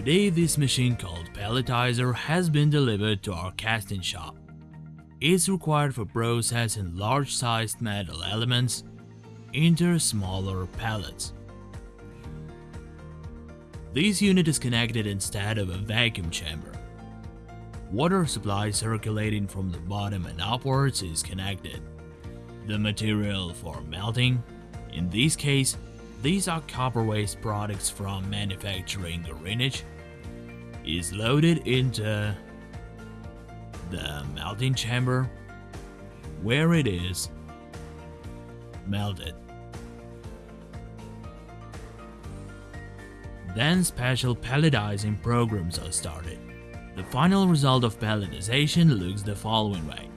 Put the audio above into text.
Today this machine called pelletizer has been delivered to our casting shop. It's required for processing large-sized metal elements into smaller pellets. This unit is connected instead of a vacuum chamber. Water supply circulating from the bottom and upwards is connected. The material for melting, in this case, these are copper waste products from manufacturing Greenwich, is loaded into the melting chamber where it is melted. Then special pelletizing programs are started. The final result of pelletization looks the following way.